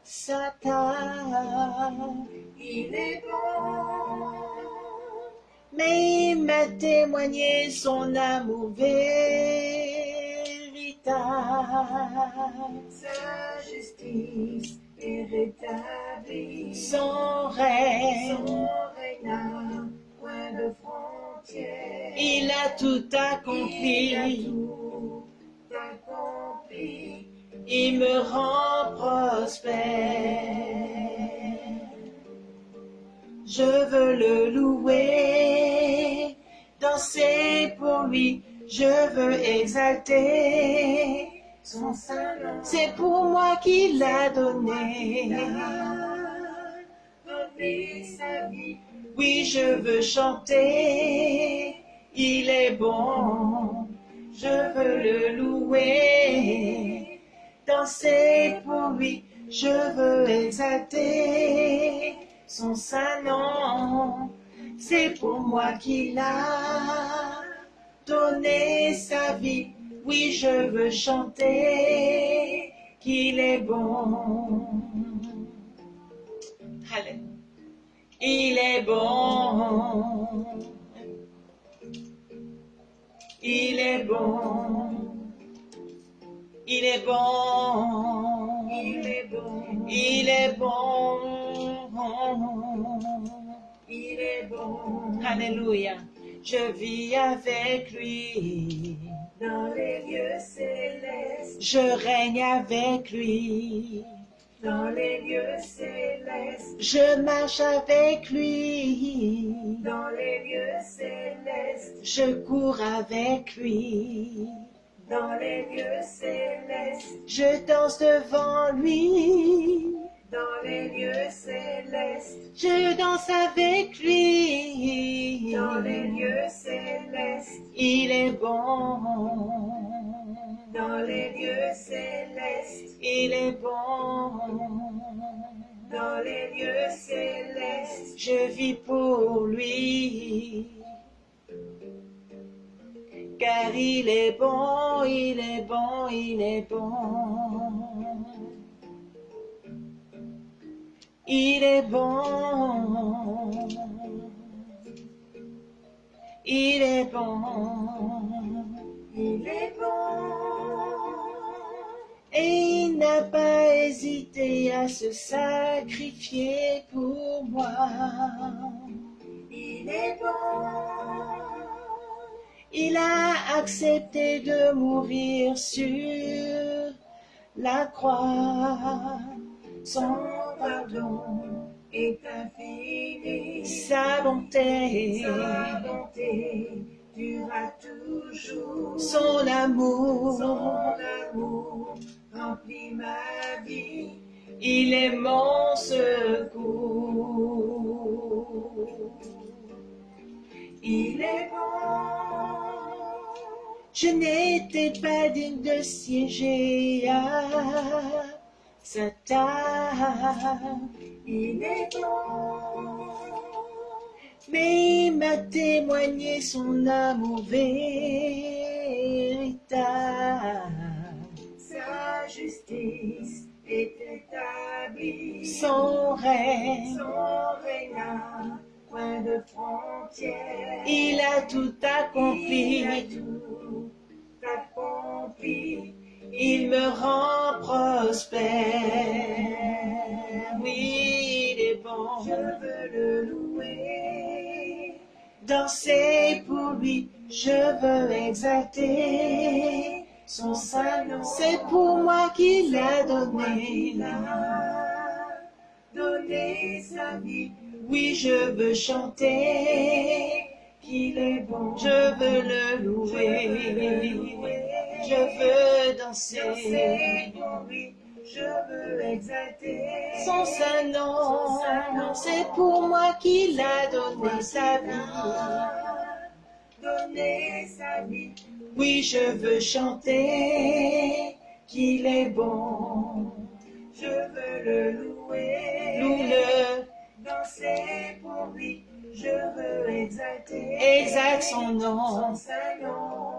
sa table. Il est bon. Mais il m'a témoigné son amour véritable. Sa justice est rétablie. Son règne, son règne n'a point de frontières. Il a tout accompli. Il a tout accompli. Il me rend prospère. Je veux le louer, danser pour lui, je veux exalter son nom. C'est pour moi qu'il l'a donné. Oui, je veux chanter, il est bon, je veux le louer, danser pour lui, je veux exalter son saint nom. C'est pour moi qu'il a donné sa vie. Oui, je veux chanter qu'il est bon. Alléluia. Il est bon. Il est bon. Il est bon. Il est bon. Il est bon. Il est bon. Alléluia. Je vis avec lui. Dans les lieux célestes. Je règne avec lui. Dans les lieux célestes. Je marche avec lui. Dans les lieux célestes. Je cours avec lui. Dans les lieux célestes. Je danse devant lui. Dans les lieux célestes. Je danse avec lui. Dans les lieux célestes. Il est bon. Dans les lieux célestes. Il est bon. Dans les lieux célestes. Je vis pour lui. Car il est bon, il est bon, il est bon. Il est bon. Il est bon. Il est bon. Et il n'a pas hésité à se sacrifier pour moi. Il est bon. Il a accepté de mourir sur la croix. Son pardon est infini. Sa bonté, sa bonté durera toujours. Son amour, son amour remplit ma vie. Il est mon secours. il est bon. Je n'étais pas digne de siéger à sa table, il est bon. Mais il m'a témoigné son amour véritable. Sa justice est établie. Son règne, son règne point de frontières. Il a tout accompli. Il a tout accompli. Il me rend prospère. Oui, il est bon. Je veux le louer. Danser pour lui, je veux exalter son saint nom. C'est pour moi qu'il a donné. Donné sa vie. Oui, je veux chanter qu'il est bon. Je veux le louer. Je veux danser pour lui. Je veux exalter son saint nom. C'est pour moi qu'il a donné sa vie. Donné sa vie. Oui, je veux chanter qu'il est bon. Je veux le louer. Loue-le. Danser pour lui. Je veux exalter. Exalte son nom. Son saint nom.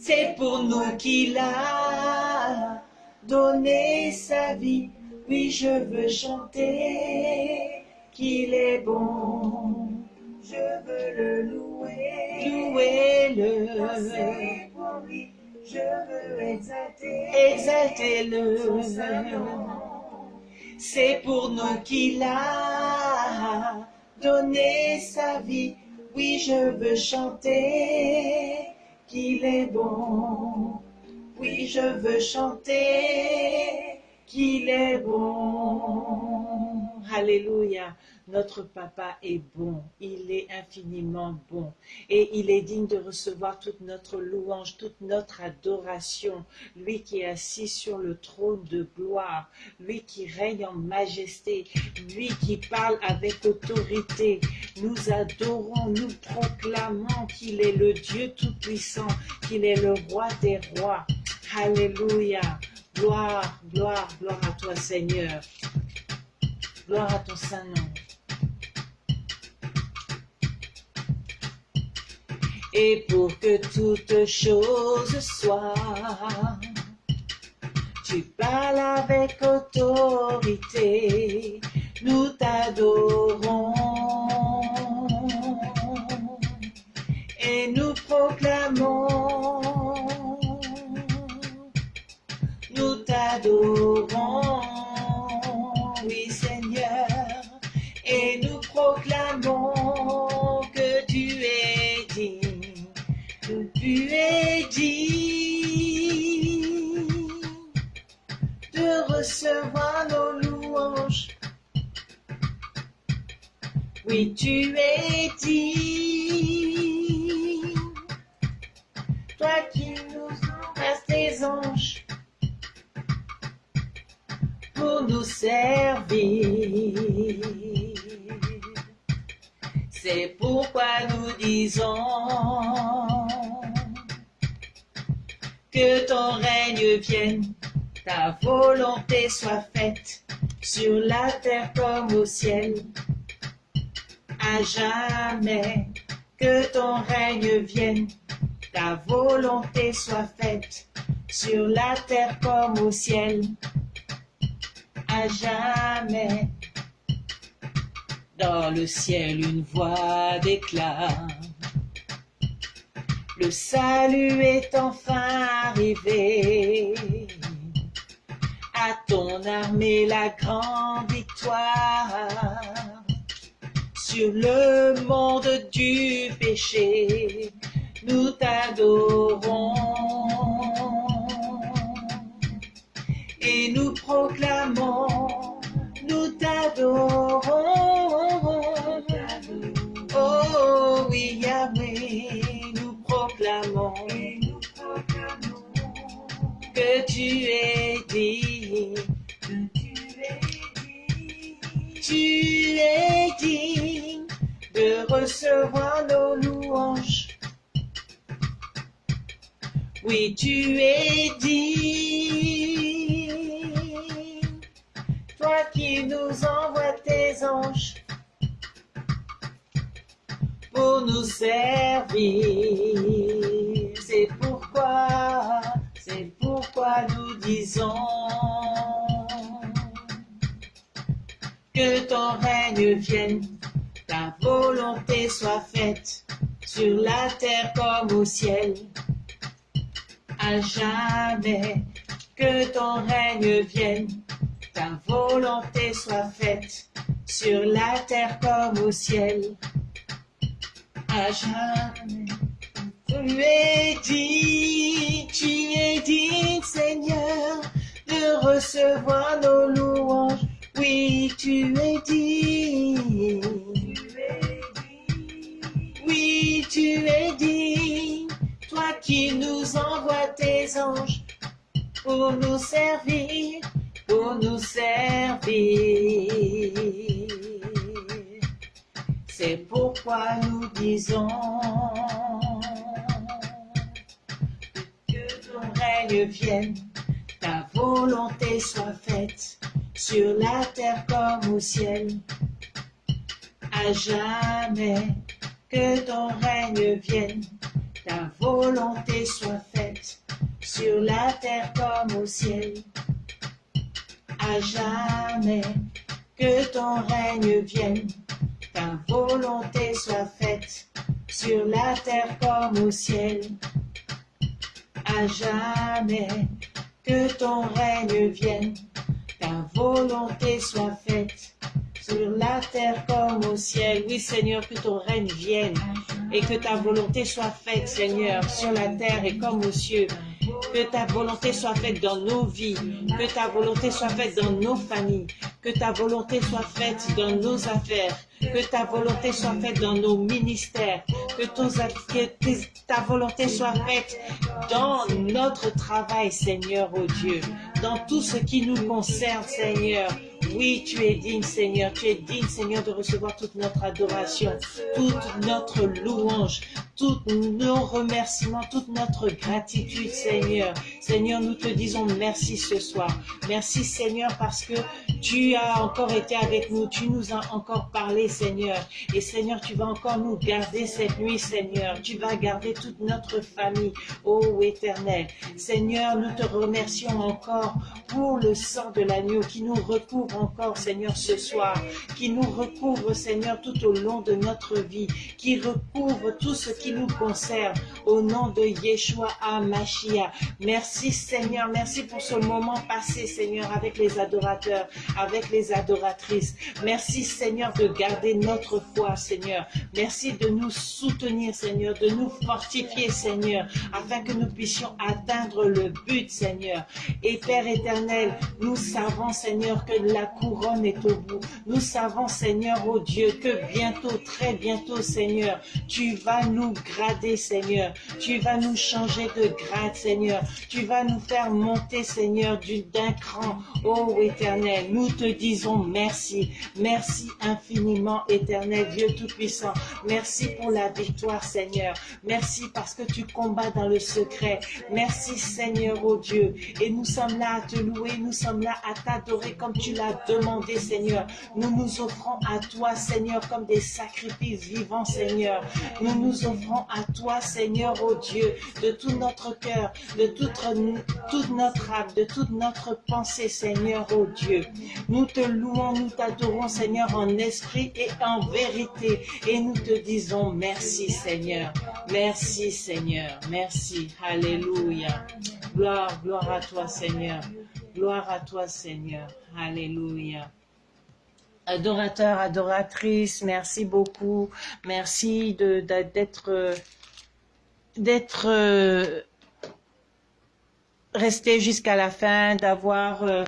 C'est pour nous qu'il a donné sa vie. Oui, je veux chanter qu'il est bon. Je veux le louer. Pour lui. Je veux exalter. Exalter-le. C'est pour nous qu'il a donné sa vie. Oui, je veux chanter qu'il est bon. Oui, je veux chanter qu'il est bon. Alléluia. Notre papa est bon, il est infiniment bon et il est digne de recevoir toute notre louange, toute notre adoration. Lui qui est assis sur le trône de gloire, lui qui règne en majesté, lui qui parle avec autorité. Nous adorons, nous proclamons qu'il est le Dieu Tout-Puissant, qu'il est le roi des rois. Alléluia. Gloire, gloire, gloire à toi Seigneur. Gloire à ton Saint-Nom. Et pour que toute chose soit. Tu parles avec autorité, nous t'adorons et nous proclamons, nous t'adorons, de recevoir nos louanges. Oui, tu es digne, toi qui nous envoies tes anges pour nous servir. C'est pourquoi nous disons que ton règne vienne, ta volonté soit faite sur la terre comme au ciel. À jamais que ton règne vienne, ta volonté soit faite sur la terre comme au ciel. À jamais dans le ciel une voix d'éclat. Le salut est enfin arrivé. À ton armée la grande victoire sur le monde du péché. Nous t'adorons et nous proclamons, nous t'adorons. Oh oui, Yahweh, proclamons que tu es digne. Tu es digne de recevoir nos louanges. Oui, tu es digne, toi qui nous envoies tes anges pour nous servir. C'est pourquoi, c'est pourquoi nous disons que ton règne vienne, ta volonté soit faite sur la terre comme au ciel. À jamais que ton règne vienne, ta volonté soit faite sur la terre comme au ciel. À jamais. Tu es dit, tu es dit, Seigneur, de recevoir nos louanges. Oui, tu es dit. Oui, tu es dit. Toi qui nous envoies tes anges pour nous servir, pour nous servir. C'est pourquoi nous disons que ton règne vienne, ta volonté soit faite sur la terre comme au ciel. À jamais que ton règne vienne, ta volonté soit faite sur la terre comme au ciel. À jamais que ton règne vienne, ta volonté soit faite sur la terre comme au ciel. À jamais que ton règne vienne, ta volonté soit faite sur la terre comme au ciel. Oui, Seigneur, que ton règne vienne et que ta volonté soit faite, Seigneur, sur la terre et comme aux cieux. Que ta volonté soit faite dans nos vies, que ta volonté soit faite dans nos familles, que ta volonté soit faite dans nos affaires, que ta volonté soit faite dans nos ministères, que, ta volonté soit faite dans notre travail, Seigneur, oh Dieu, dans tout ce qui nous concerne, Seigneur. Oui, tu es digne, Seigneur. Tu es digne, Seigneur, de recevoir toute notre adoration, toute notre louange, tous nos remerciements, toute notre gratitude, Seigneur. Seigneur, nous te disons merci ce soir. Merci, Seigneur, parce que tu as encore été avec nous. Tu nous as encore parlé, Seigneur. Et Seigneur, tu vas encore nous garder cette nuit, Seigneur. Tu vas garder toute notre famille, ô éternel. Seigneur, nous te remercions encore pour le sang de l'agneau qui nous recouvre encore, Seigneur, ce soir, qui nous recouvre, Seigneur, tout au long de notre vie, qui recouvre tout ce qui nous concerne, au nom de Yeshua HaMashiach. Merci, Seigneur, merci pour ce moment passé, Seigneur, avec les adorateurs, avec les adoratrices. Merci, Seigneur, de garder notre foi, Seigneur. Merci de nous soutenir, Seigneur, de nous fortifier, Seigneur, afin que nous puissions atteindre le but, Seigneur. Et Père éternel, nous savons, Seigneur, que la couronne est au bout. Nous savons, Seigneur, oh Dieu, que bientôt, très bientôt, Seigneur, tu vas nous grader, Seigneur. Tu vas nous changer de grade, Seigneur. Tu vas nous faire monter, Seigneur, d'un cran. Oh éternel, nous te disons merci. Merci infiniment, éternel Dieu Tout-Puissant. Merci pour la victoire, Seigneur. Merci parce que tu combats dans le secret. Merci, Seigneur, oh Dieu. Et nous sommes là à te louer, nous sommes là à t'adorer comme tu l'as demandé, Seigneur. Nous nous offrons à toi, Seigneur, comme des sacrifices vivants, Seigneur. Nous nous offrons à toi, Seigneur, oh Dieu, de tout notre cœur, de toute, notre âme, de toute notre pensée, Seigneur, oh Dieu. Nous te louons, nous t'adorons, Seigneur, en esprit et en vérité. Et nous te disons merci, Seigneur. Merci, Seigneur. Merci. Alléluia. Gloire, gloire à toi, Seigneur. Gloire à toi, Seigneur. Alléluia. Adorateurs, adoratrices, merci beaucoup. Merci d'être d'être euh, resté jusqu'à la fin, d'avoir euh,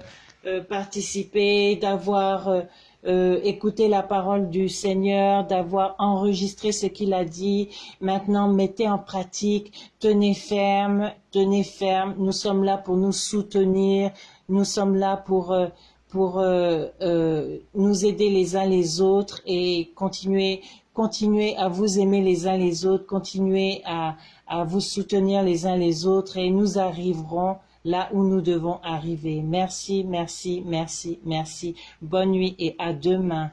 euh, participé, d'avoir écouté la parole du Seigneur, d'avoir enregistré ce qu'il a dit. Maintenant, mettez en pratique, tenez ferme, tenez ferme. Nous sommes là pour nous soutenir, nous sommes là pour pour nous aider les uns les autres et continuer continuez à vous aimer les uns les autres, continuez à, à vous soutenir les uns les autres et nous arriverons là où nous devons arriver. Merci, merci, merci, merci. Bonne nuit et à demain.